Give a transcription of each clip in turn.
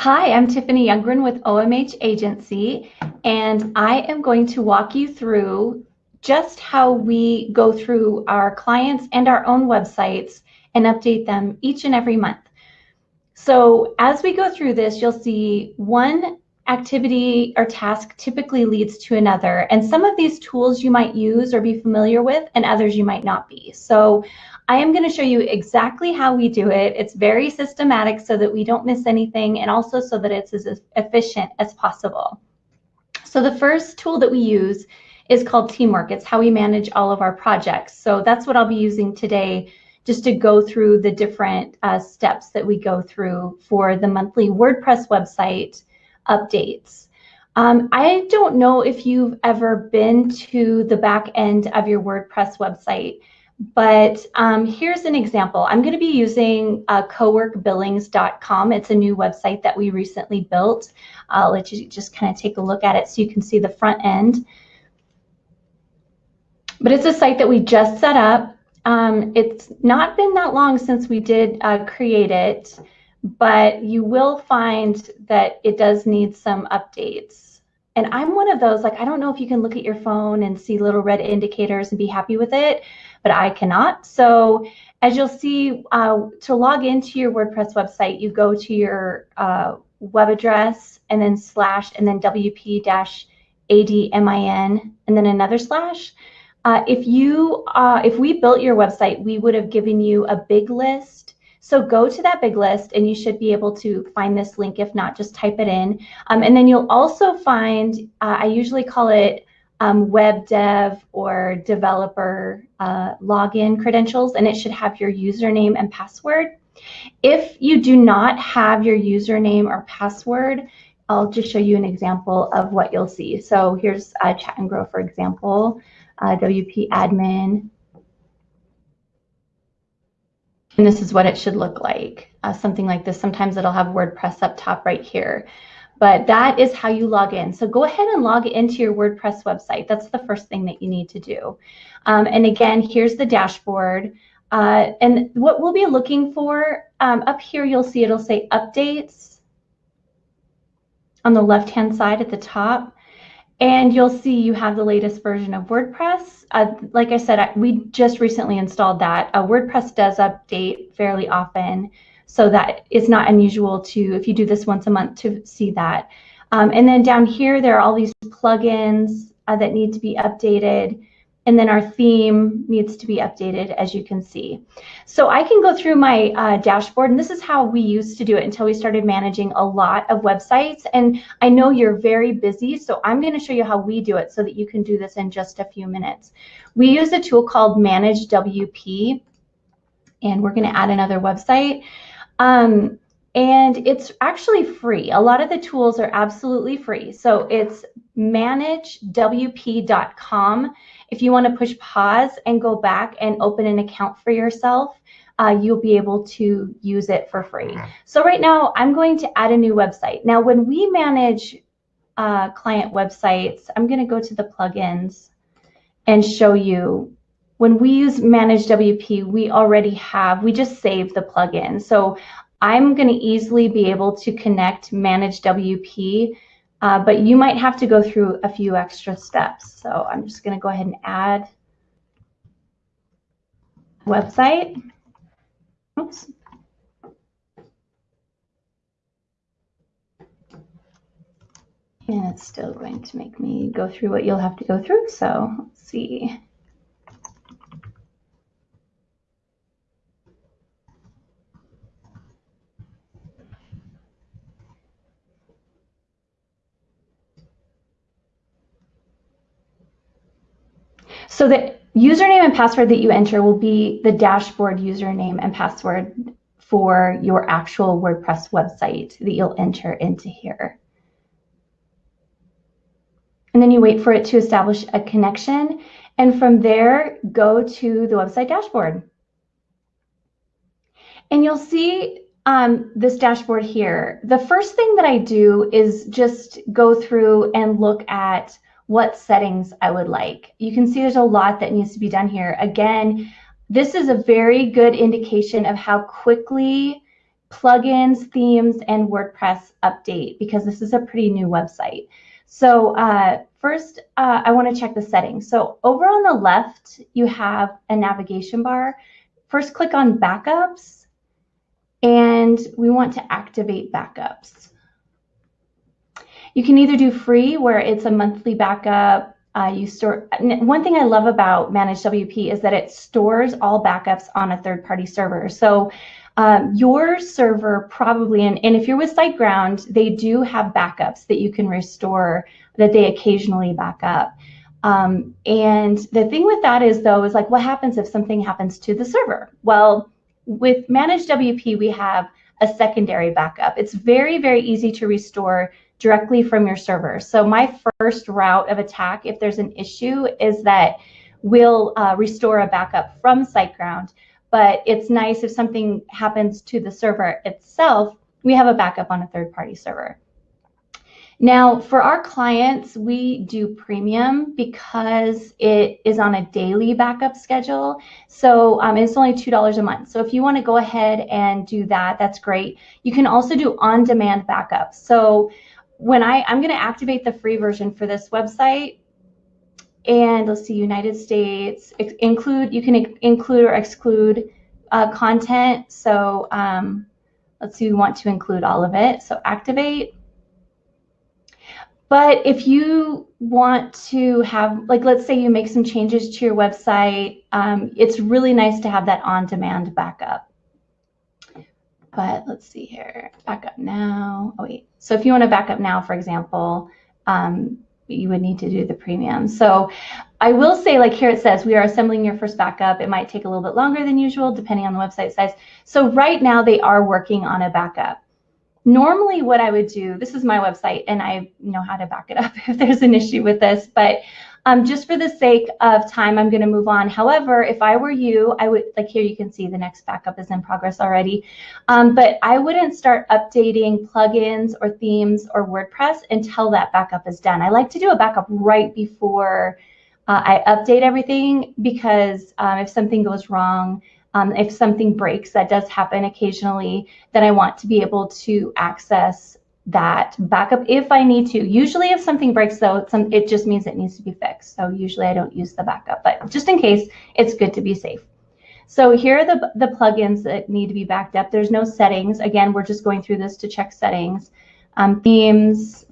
Hi, I'm Tiffany Youngren with OMH Agency, and I am going to walk you through just how we go through our clients and our own websites and update them each and every month. So as we go through this, you'll see one activity or task typically leads to another. And some of these tools you might use or be familiar with, and others you might not be. So I am going to show you exactly how we do it. It's very systematic so that we don't miss anything and also so that it's as efficient as possible. So the first tool that we use is called Teamwork. It's how we manage all of our projects. So that's what I'll be using today just to go through the different uh, steps that we go through for the monthly WordPress website updates. Um, I don't know if you've ever been to the back end of your WordPress website. But um, here's an example. I'm going to be using uh, coworkbillings.com. It's a new website that we recently built. I'll let you just kind of take a look at it so you can see the front end. But it's a site that we just set up. Um, it's not been that long since we did uh, create it, but you will find that it does need some updates. And I'm one of those, like, I don't know if you can look at your phone and see little red indicators and be happy with it but I cannot. So as you'll see, uh, to log into your WordPress website, you go to your uh, web address and then slash and then WP dash ADMIN and then another slash. Uh, if you uh, if we built your website, we would have given you a big list. So go to that big list and you should be able to find this link. If not, just type it in. Um, and then you'll also find, uh, I usually call it um, web dev or developer uh, login credentials, and it should have your username and password. If you do not have your username or password, I'll just show you an example of what you'll see. So here's uh, Chat and Grow, for example, uh, WP admin. And this is what it should look like, uh, something like this. Sometimes it'll have WordPress up top right here but that is how you log in. So go ahead and log into your WordPress website. That's the first thing that you need to do. Um, and again, here's the dashboard. Uh, and what we'll be looking for um, up here, you'll see it'll say updates on the left-hand side at the top. And you'll see you have the latest version of WordPress. Uh, like I said, we just recently installed that. Uh, WordPress does update fairly often so that it's not unusual to, if you do this once a month, to see that. Um, and then down here, there are all these plugins uh, that need to be updated. And then our theme needs to be updated, as you can see. So I can go through my uh, dashboard, and this is how we used to do it until we started managing a lot of websites. And I know you're very busy, so I'm going to show you how we do it so that you can do this in just a few minutes. We use a tool called Manage WP, and we're going to add another website. Um, and it's actually free. A lot of the tools are absolutely free. So it's managewp.com. If you want to push pause and go back and open an account for yourself, uh, you'll be able to use it for free. So right now, I'm going to add a new website. Now, when we manage uh, client websites, I'm going to go to the plugins and show you when we use Manage WP, we already have, we just save the plugin. So I'm going to easily be able to connect Manage WP, uh, but you might have to go through a few extra steps. So I'm just going to go ahead and add website. Oops. And it's still going to make me go through what you'll have to go through. So let's see. So the username and password that you enter will be the dashboard username and password for your actual WordPress website that you'll enter into here. And then you wait for it to establish a connection. And from there, go to the website dashboard. And you'll see um, this dashboard here. The first thing that I do is just go through and look at what settings I would like. You can see there's a lot that needs to be done here. Again, this is a very good indication of how quickly plugins, themes, and WordPress update because this is a pretty new website. So uh, first, uh, I want to check the settings. So over on the left, you have a navigation bar. First, click on backups, and we want to activate backups. You can either do free, where it's a monthly backup. Uh, you store. One thing I love about Managed WP is that it stores all backups on a third-party server. So um, your server probably, and, and if you're with SiteGround, they do have backups that you can restore that they occasionally back up. Um, and the thing with that is though, is like what happens if something happens to the server? Well, with Managed WP, we have a secondary backup. It's very, very easy to restore directly from your server. So my first route of attack, if there's an issue, is that we'll uh, restore a backup from SiteGround. But it's nice if something happens to the server itself, we have a backup on a third-party server. Now, for our clients, we do premium because it is on a daily backup schedule. So um, it's only $2 a month. So if you want to go ahead and do that, that's great. You can also do on-demand backup. So when I, I'm going to activate the free version for this website, and let's see, United States, include, you can include or exclude uh, content. So um, let's see, we want to include all of it. So activate. But if you want to have, like, let's say you make some changes to your website, um, it's really nice to have that on-demand backup. But let's see here, backup now. Oh wait, so if you want to back up now, for example, um, you would need to do the premium. So I will say, like here it says, we are assembling your first backup. It might take a little bit longer than usual, depending on the website size. So right now they are working on a backup normally what I would do, this is my website and I know how to back it up if there's an issue with this, but um, just for the sake of time, I'm going to move on. However, if I were you, I would, like here you can see the next backup is in progress already, um, but I wouldn't start updating plugins or themes or WordPress until that backup is done. I like to do a backup right before uh, I update everything because um, if something goes wrong, um, if something breaks, that does happen occasionally, then I want to be able to access that backup if I need to. Usually if something breaks though, some, it just means it needs to be fixed. So usually I don't use the backup, but just in case, it's good to be safe. So here are the, the plugins that need to be backed up. There's no settings. Again, we're just going through this to check settings. Um, themes,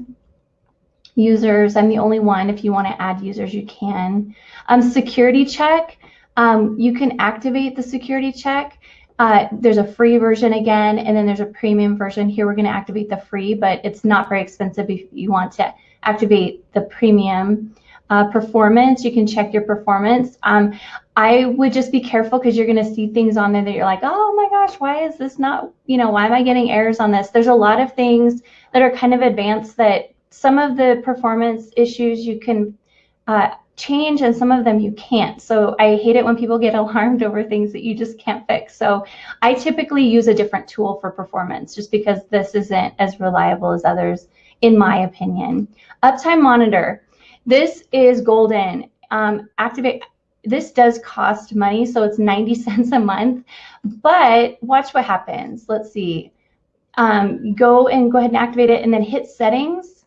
users, I'm the only one. If you want to add users, you can. Um, security check, um, you can activate the security check. Uh, there's a free version again, and then there's a premium version. Here we're going to activate the free, but it's not very expensive if you want to activate the premium. Uh, performance, you can check your performance. Um, I would just be careful because you're going to see things on there that you're like, oh my gosh, why is this not, you know, why am I getting errors on this? There's a lot of things that are kind of advanced that some of the performance issues you can uh, change and some of them you can't. So I hate it when people get alarmed over things that you just can't fix. So I typically use a different tool for performance just because this isn't as reliable as others, in my opinion. Uptime monitor. This is golden. Um, activate. This does cost money, so it's 90 cents a month. But watch what happens. Let's see. Um, go and go ahead and activate it and then hit settings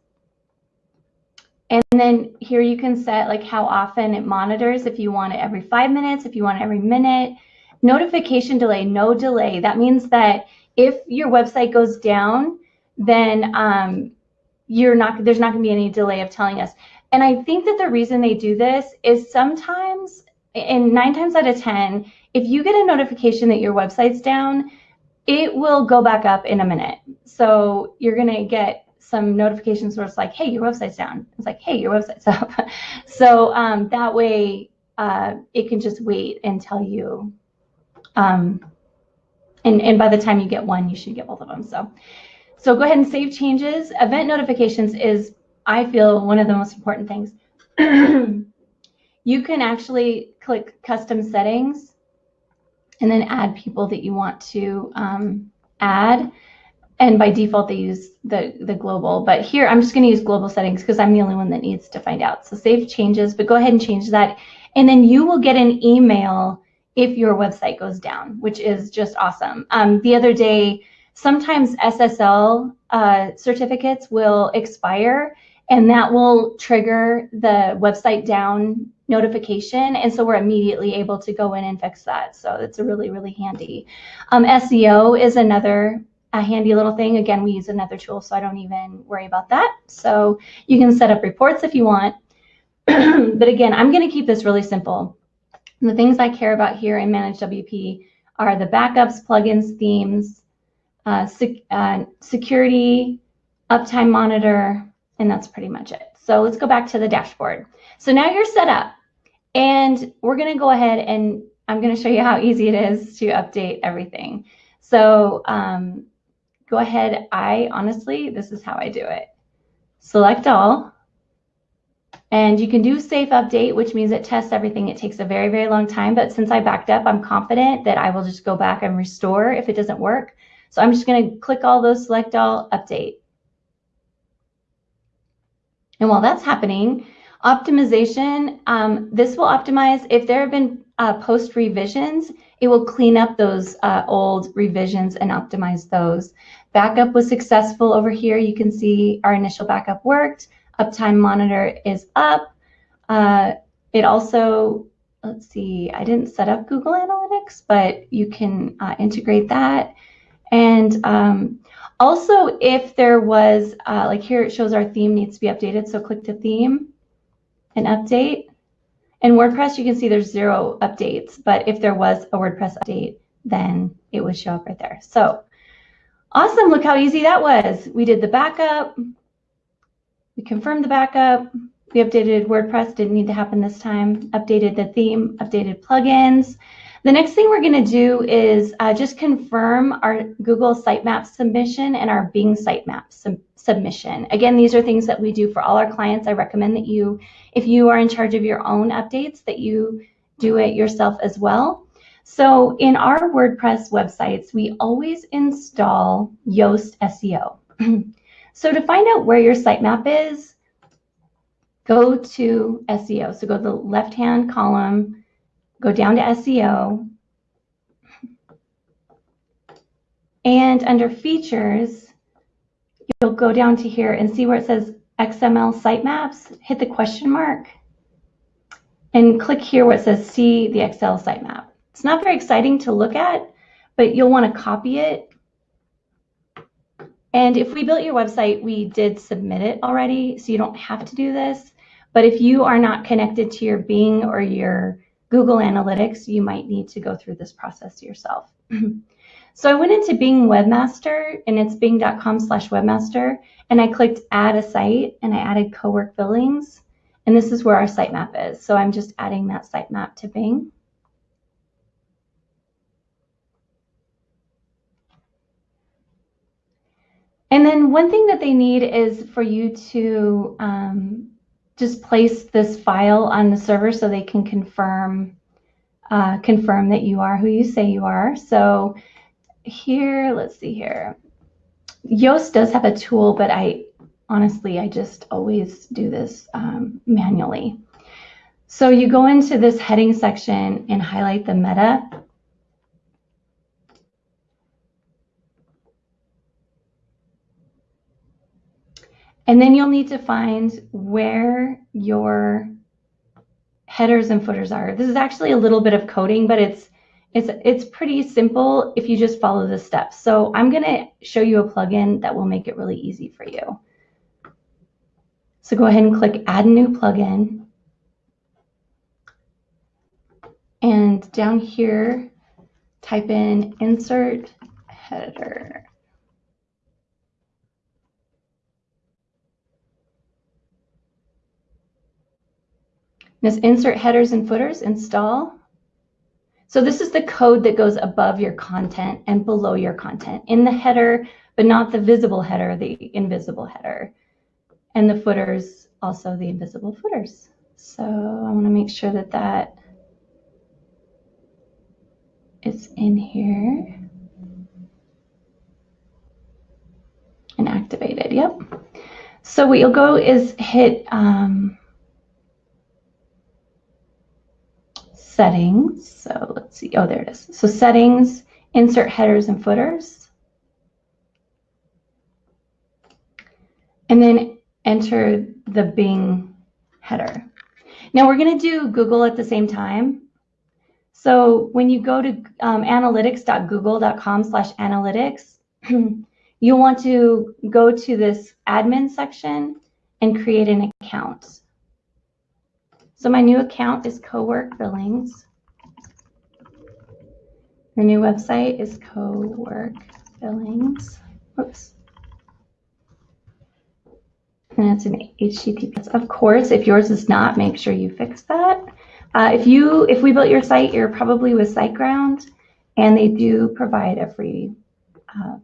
and then here you can set like how often it monitors, if you want it every five minutes, if you want it every minute. Notification delay, no delay. That means that if your website goes down, then um, you're not there's not going to be any delay of telling us. And I think that the reason they do this is sometimes, and nine times out of 10, if you get a notification that your website's down, it will go back up in a minute. So you're going to get some notifications where it's like, hey, your website's down. It's like, hey, your website's up. so um, that way uh, it can just wait and tell you. Um, and, and by the time you get one, you should get both of them. So, so go ahead and save changes. Event notifications is, I feel, one of the most important things. you can actually click custom settings and then add people that you want to um, add and by default they use the, the global, but here I'm just gonna use global settings because I'm the only one that needs to find out. So save changes, but go ahead and change that. And then you will get an email if your website goes down, which is just awesome. Um, the other day, sometimes SSL uh, certificates will expire and that will trigger the website down notification. And so we're immediately able to go in and fix that. So it's a really, really handy. Um, SEO is another a handy little thing. Again, we use another tool, so I don't even worry about that. So you can set up reports if you want. but again, I'm going to keep this really simple. The things I care about here in Manage WP are the backups, plugins, themes, uh, sec uh, security, uptime monitor, and that's pretty much it. So let's go back to the dashboard. So now you're set up and we're going to go ahead and I'm going to show you how easy it is to update everything. So um, go ahead. I honestly, this is how I do it. Select all. And you can do safe update, which means it tests everything. It takes a very, very long time. But since I backed up, I'm confident that I will just go back and restore if it doesn't work. So I'm just going to click all those, select all, update. And while that's happening, optimization, um, this will optimize if there have been uh, post revisions, it will clean up those uh, old revisions and optimize those. Backup was successful over here. You can see our initial backup worked. Uptime monitor is up. Uh, it also, let's see, I didn't set up Google Analytics, but you can uh, integrate that. And um, also, if there was, uh, like here it shows our theme needs to be updated. So click to theme and update. In WordPress, you can see there's zero updates, but if there was a WordPress update, then it would show up right there. So awesome, look how easy that was. We did the backup, we confirmed the backup, we updated WordPress, didn't need to happen this time, updated the theme, updated plugins. The next thing we're going to do is uh, just confirm our Google Sitemap submission and our Bing Sitemap sub submission. Again, these are things that we do for all our clients. I recommend that you, if you are in charge of your own updates, that you do it yourself as well. So in our WordPress websites, we always install Yoast SEO. so to find out where your sitemap is, go to SEO. So go to the left-hand column, go down to SEO, and under features, you'll go down to here and see where it says XML sitemaps, hit the question mark, and click here where it says see the XML sitemap. It's not very exciting to look at, but you'll want to copy it. And if we built your website, we did submit it already, so you don't have to do this. But if you are not connected to your Bing or your Google Analytics, you might need to go through this process yourself. so I went into Bing Webmaster, and it's bing.com slash webmaster, and I clicked add a site, and I added Cowork Billings, and this is where our sitemap is. So I'm just adding that sitemap to Bing. And then one thing that they need is for you to um, just place this file on the server so they can confirm uh, confirm that you are who you say you are. So here, let's see here. Yoast does have a tool, but I honestly, I just always do this um, manually. So you go into this heading section and highlight the meta And then you'll need to find where your headers and footers are. This is actually a little bit of coding, but it's it's it's pretty simple if you just follow the steps. So I'm going to show you a plugin that will make it really easy for you. So go ahead and click add new plugin. And down here, type in insert header. This insert headers and footers, install. So this is the code that goes above your content and below your content in the header, but not the visible header, the invisible header. And the footers, also the invisible footers. So I want to make sure that that is in here and activated. Yep. So what you'll go is hit um, settings. So let's see. Oh, there it is. So settings, insert headers and footers. And then enter the Bing header. Now we're going to do Google at the same time. So when you go to um, analytics.google.com slash analytics, you'll want to go to this admin section and create an account. So my new account is Cowork Billings. Our new website is Cowork Billings. Oops. And it's an HTTPS. Of course, if yours is not, make sure you fix that. Uh, if you, if we built your site, you're probably with SiteGround, and they do provide a free uh,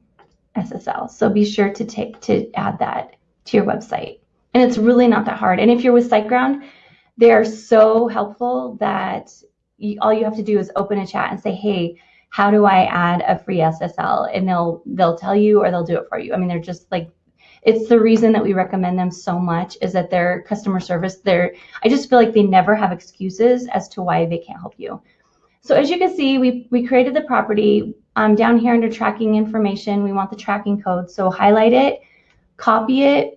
SSL. So be sure to take to add that to your website. And it's really not that hard. And if you're with SiteGround, they are so helpful that you, all you have to do is open a chat and say, "Hey, how do I add a free SSL?" And they'll they'll tell you or they'll do it for you. I mean, they're just like it's the reason that we recommend them so much is that their customer service they're i just feel like they never have excuses as to why they can't help you so as you can see we we created the property um, down here under tracking information we want the tracking code so highlight it copy it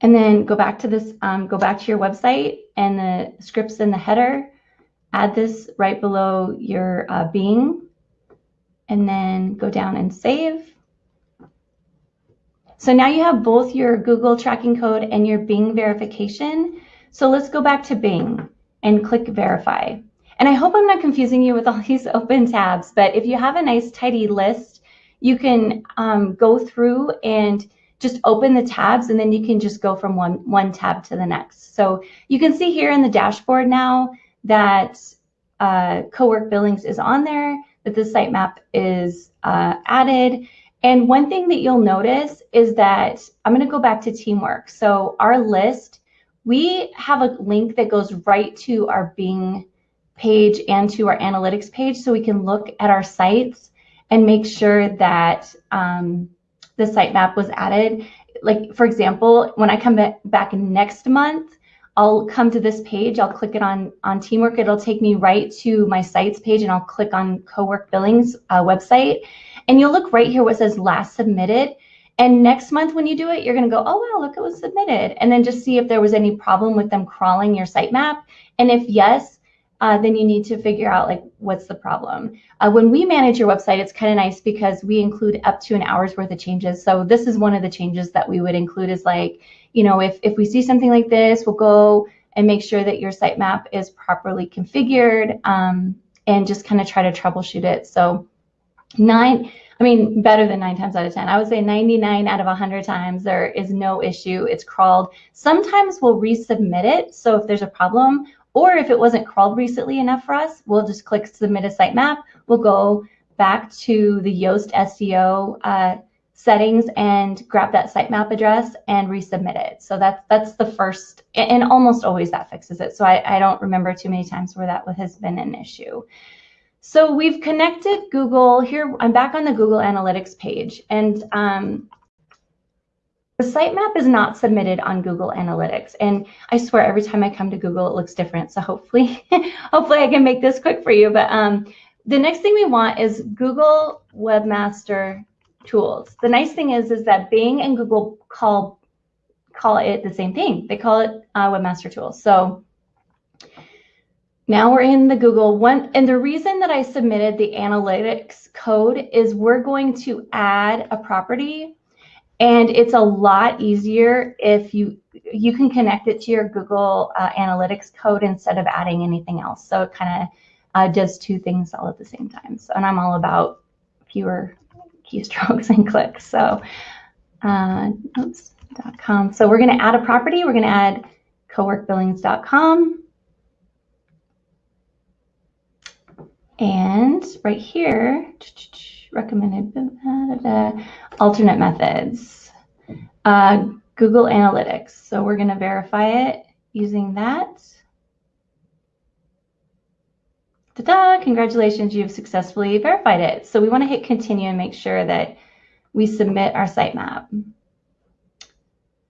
and then go back to this um, go back to your website and the scripts in the header add this right below your uh, Bing and then go down and save so now you have both your Google tracking code and your Bing verification. So let's go back to Bing and click verify. And I hope I'm not confusing you with all these open tabs, but if you have a nice tidy list, you can um, go through and just open the tabs and then you can just go from one, one tab to the next. So you can see here in the dashboard now that uh, Cowork Billings is on there, that the sitemap is uh, added, and one thing that you'll notice is that I'm going to go back to teamwork. So our list, we have a link that goes right to our Bing page and to our analytics page so we can look at our sites and make sure that um, the sitemap was added. Like, for example, when I come back next month, I'll come to this page, I'll click it on, on Teamwork, it'll take me right to my sites page and I'll click on Cowork Billings uh, website and you'll look right here what says last submitted. And next month when you do it, you're going to go, oh, wow, look, it was submitted. And then just see if there was any problem with them crawling your sitemap. And if yes, uh, then you need to figure out like what's the problem. Uh, when we manage your website, it's kind of nice because we include up to an hour's worth of changes. So this is one of the changes that we would include is like, you know, if, if we see something like this, we'll go and make sure that your sitemap is properly configured um, and just kind of try to troubleshoot it. So nine, I mean, better than nine times out of 10. I would say 99 out of 100 times there is no issue. It's crawled. Sometimes we'll resubmit it. So if there's a problem, or if it wasn't crawled recently enough for us, we'll just click submit a sitemap. We'll go back to the Yoast SEO uh, settings and grab that sitemap address and resubmit it. So that's that's the first, and almost always that fixes it. So I, I don't remember too many times where that has been an issue. So we've connected Google here. I'm back on the Google Analytics page and um, the sitemap is not submitted on Google Analytics. And I swear every time I come to Google, it looks different. So hopefully, hopefully I can make this quick for you. But um, the next thing we want is Google Webmaster Tools. The nice thing is, is that Bing and Google call call it the same thing. They call it uh, Webmaster Tools. So now we're in the Google one. And the reason that I submitted the analytics code is we're going to add a property and it's a lot easier if you you can connect it to your Google uh, Analytics code instead of adding anything else. So it kind of uh, does two things all at the same time. So, and I'm all about fewer keystrokes and clicks. So, uh, oops.com. So we're going to add a property. We're going to add coworkbillings.com. And right here, recommended alternate methods, uh, Google Analytics. So we're going to verify it using that. Ta-da! Congratulations, you've successfully verified it. So we want to hit continue and make sure that we submit our sitemap.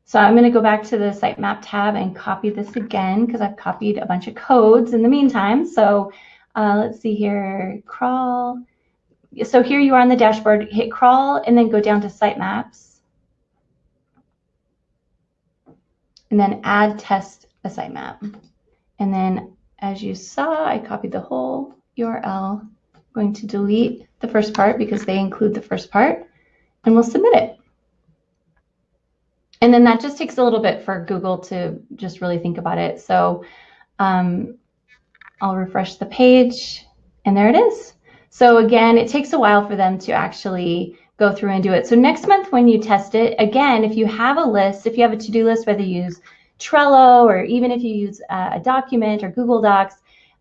So I'm going to go back to the sitemap tab and copy this again because I've copied a bunch of codes in the meantime. So uh, let's see here, crawl. So here you are on the dashboard, hit crawl and then go down to sitemaps. and then add test a sitemap. And then as you saw, I copied the whole URL. I'm going to delete the first part because they include the first part and we'll submit it. And then that just takes a little bit for Google to just really think about it. So um, I'll refresh the page and there it is. So again, it takes a while for them to actually go through and do it. So next month when you test it, again, if you have a list, if you have a to-do list, whether you use Trello or even if you use uh, a document or Google Docs,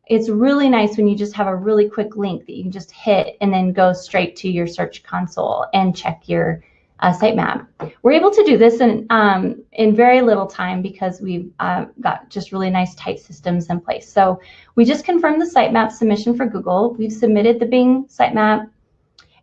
it's really nice when you just have a really quick link that you can just hit and then go straight to your search console and check your uh, sitemap. We're able to do this in, um, in very little time because we've uh, got just really nice tight systems in place. So we just confirmed the sitemap submission for Google. We've submitted the Bing sitemap.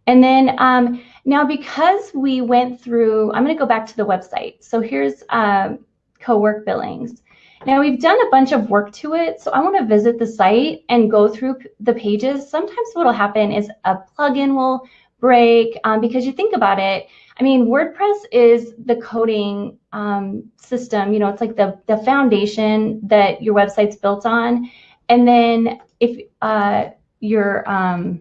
And then um, now because we went through, I'm gonna go back to the website. So here's uh, co-work billings. Now we've done a bunch of work to it, so I want to visit the site and go through the pages. Sometimes what will happen is a plugin will break um, because you think about it, I mean, WordPress is the coding um, system. You know, it's like the the foundation that your website's built on. And then if uh, your um,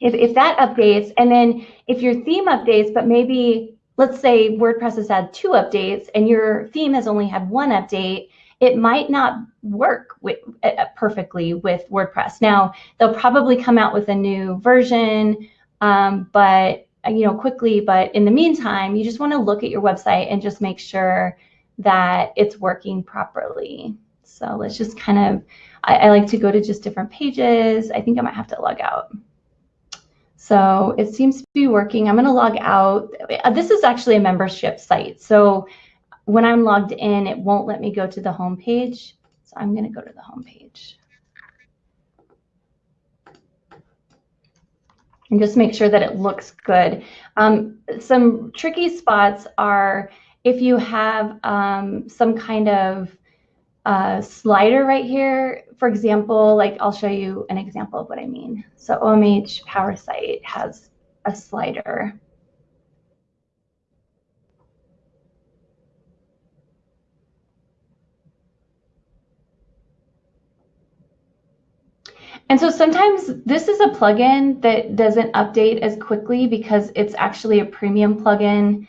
if if that updates, and then if your theme updates, but maybe let's say WordPress has had two updates and your theme has only had one update, it might not work with, uh, perfectly with WordPress. Now they'll probably come out with a new version, um, but uh, you know, quickly, but in the meantime, you just want to look at your website and just make sure that it's working properly. So let's just kind of, I, I like to go to just different pages. I think I might have to log out. So it seems to be working. I'm going to log out. Uh, this is actually a membership site. So when I'm logged in, it won't let me go to the home page. So I'm going to go to the home page. And just make sure that it looks good. Um, some tricky spots are if you have um, some kind of uh, slider right here, for example, like I'll show you an example of what I mean. So OMH Power Site has a slider. And so sometimes this is a plugin that doesn't update as quickly because it's actually a premium plugin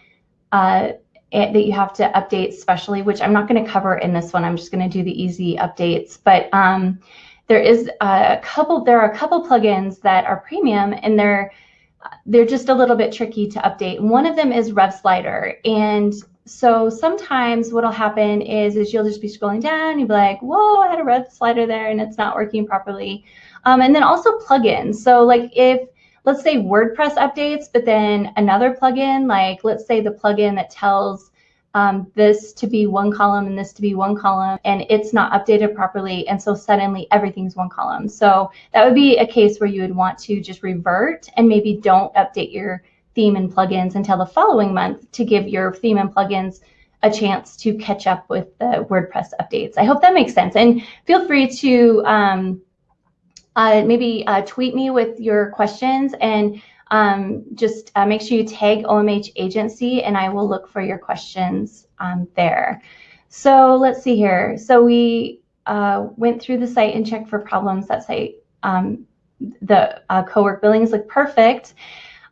uh, that you have to update specially, which I'm not going to cover in this one. I'm just going to do the easy updates. But um, there is a couple. There are a couple plugins that are premium, and they're they're just a little bit tricky to update. One of them is RevSlider, and so sometimes what'll happen is is you'll just be scrolling down, you'll be like, whoa, I had a RevSlider there and it's not working properly. Um, and then also plugins. So like if, let's say WordPress updates, but then another plugin, like let's say the plugin that tells um, this to be one column and this to be one column, and it's not updated properly. And so suddenly everything's one column. So that would be a case where you would want to just revert and maybe don't update your theme and plugins until the following month to give your theme and plugins a chance to catch up with the WordPress updates. I hope that makes sense. And feel free to um, uh, maybe uh, tweet me with your questions and um, just uh, make sure you tag OMH agency and I will look for your questions um, there. So let's see here. So we uh, went through the site and checked for problems that site. Um, the uh, co-work billings look perfect.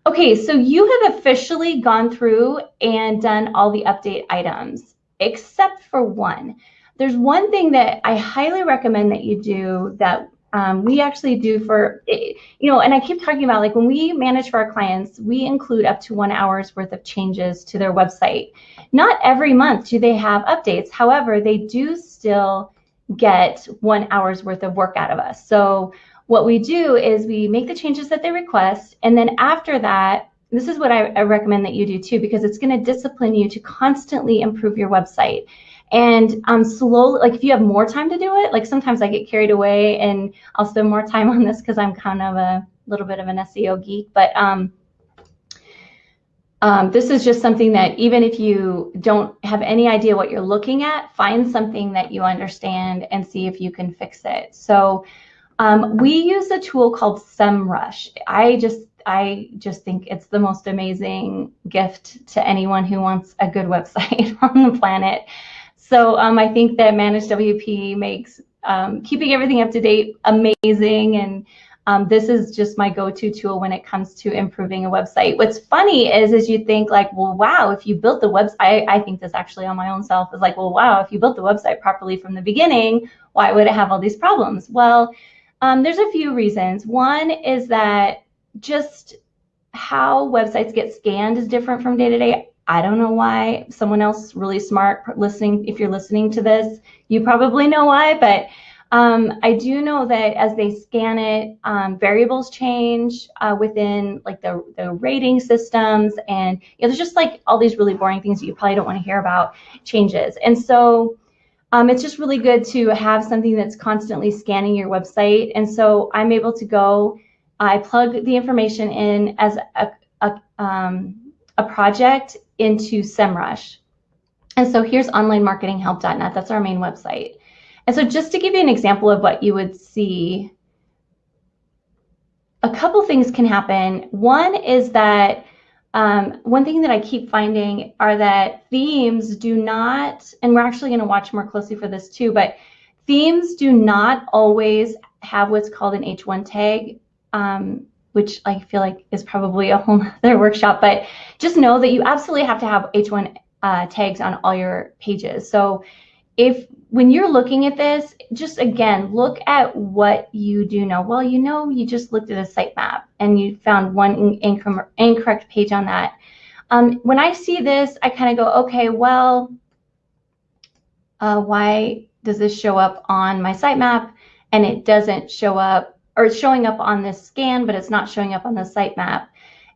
Okay, so you have officially gone through and done all the update items, except for one. There's one thing that I highly recommend that you do that um, we actually do for, you know, and I keep talking about like when we manage for our clients, we include up to one hour's worth of changes to their website. Not every month do they have updates. However, they do still get one hour's worth of work out of us. So what we do is we make the changes that they request. And then after that, this is what I, I recommend that you do too, because it's going to discipline you to constantly improve your website. And um, slowly, like if you have more time to do it, like sometimes I get carried away and I'll spend more time on this because I'm kind of a little bit of an SEO geek. But um, um, this is just something that even if you don't have any idea what you're looking at, find something that you understand and see if you can fix it. So um, we use a tool called SEMrush. I just I just think it's the most amazing gift to anyone who wants a good website on the planet. So um, I think that Managed WP makes um, keeping everything up to date amazing. And um, this is just my go-to tool when it comes to improving a website. What's funny is, is you think like, well, wow, if you built the website, I, I think this actually on my own self is like, well, wow, if you built the website properly from the beginning, why would it have all these problems? Well, um, there's a few reasons. One is that just how websites get scanned is different from day to day. I don't know why. Someone else really smart listening, if you're listening to this, you probably know why, but um, I do know that as they scan it, um, variables change uh, within like the, the rating systems and you know, there's just like all these really boring things that you probably don't want to hear about changes. And so um, it's just really good to have something that's constantly scanning your website. And so I'm able to go, I plug the information in as a, a, um, a project into SEMrush. And so here's onlinemarketinghelp.net. That's our main website. And so just to give you an example of what you would see, a couple things can happen. One is that um, one thing that I keep finding are that themes do not, and we're actually going to watch more closely for this too, but themes do not always have what's called an H1 tag, um, which I feel like is probably a whole other workshop, but just know that you absolutely have to have H1 uh, tags on all your pages. So if when you're looking at this, just again, look at what you do know. Well, you know, you just looked at a sitemap and you found one incorrect page on that. Um, when I see this, I kind of go, okay, well, uh, why does this show up on my sitemap and it doesn't show up, or it's showing up on this scan, but it's not showing up on the sitemap?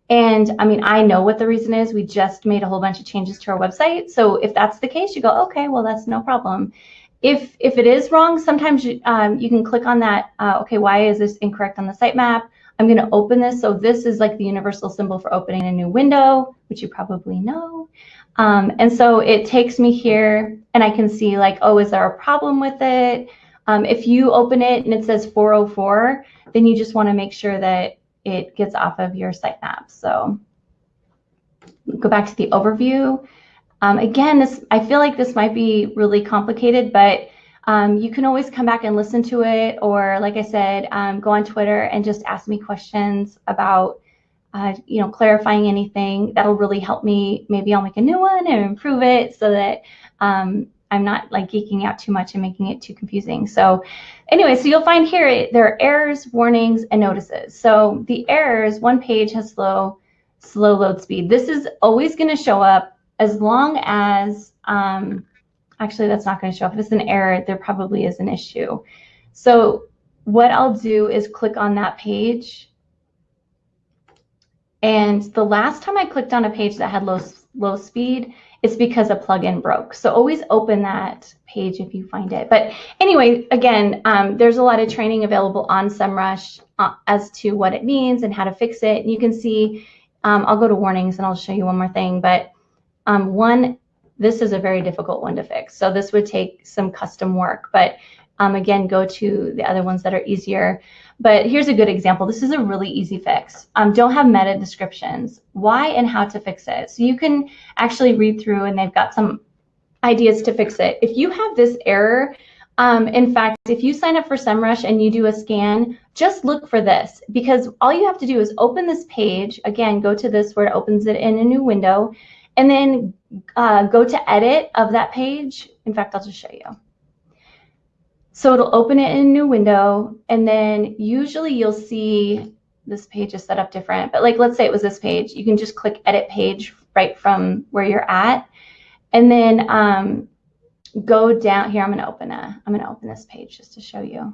And I mean, I know what the reason is. We just made a whole bunch of changes to our website. So if that's the case, you go, okay, well, that's no problem. If, if it is wrong, sometimes you, um, you can click on that, uh, okay, why is this incorrect on the sitemap? I'm going to open this. So this is like the universal symbol for opening a new window, which you probably know. Um, and so it takes me here and I can see like, oh, is there a problem with it? Um, if you open it and it says 404, then you just want to make sure that it gets off of your sitemap. So go back to the overview. Um, again, this I feel like this might be really complicated, but um, you can always come back and listen to it, or like I said, um, go on Twitter and just ask me questions about, uh, you know, clarifying anything. That'll really help me. Maybe I'll make a new one and improve it so that um, I'm not like geeking out too much and making it too confusing. So anyway, so you'll find here there are errors, warnings, and notices. So the errors, one page has slow, slow load speed. This is always going to show up as long as, um, actually that's not going to show up. If it's an error, there probably is an issue. So what I'll do is click on that page. And the last time I clicked on a page that had low, low speed, it's because a plugin broke. So always open that page if you find it. But anyway, again, um, there's a lot of training available on SEMrush uh, as to what it means and how to fix it. And you can see, um, I'll go to warnings and I'll show you one more thing. But um, one, this is a very difficult one to fix. So this would take some custom work, but um, again, go to the other ones that are easier. But here's a good example. This is a really easy fix. Um, don't have meta descriptions. Why and how to fix it. So you can actually read through and they've got some ideas to fix it. If you have this error, um, in fact, if you sign up for SEMrush and you do a scan, just look for this because all you have to do is open this page. Again, go to this where it opens it in a new window and then uh, go to edit of that page. In fact, I'll just show you. So it'll open it in a new window, and then usually you'll see this page is set up different, but like let's say it was this page, you can just click edit page right from where you're at, and then um, go down here. I'm gonna open a, I'm gonna open this page just to show you.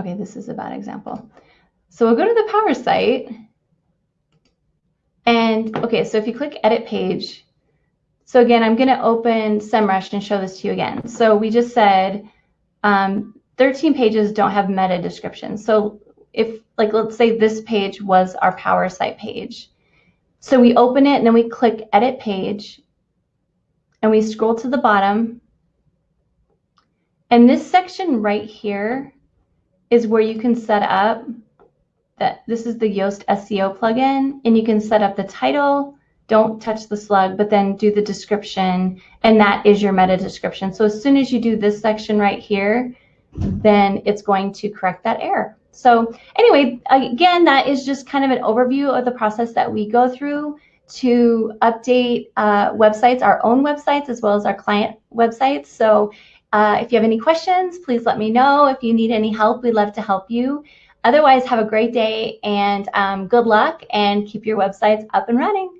Okay, this is a bad example. So we'll go to the power site. And okay, so if you click edit page, so again, I'm going to open SEMrush and show this to you again. So we just said um, 13 pages don't have meta descriptions. So if like, let's say this page was our power site page. So we open it and then we click edit page and we scroll to the bottom. And this section right here is where you can set up that this is the Yoast SEO plugin, and you can set up the title, don't touch the slug, but then do the description, and that is your meta description. So as soon as you do this section right here, then it's going to correct that error. So anyway, again, that is just kind of an overview of the process that we go through to update uh, websites, our own websites, as well as our client websites. So uh, if you have any questions, please let me know. If you need any help, we'd love to help you. Otherwise, have a great day and um, good luck and keep your websites up and running.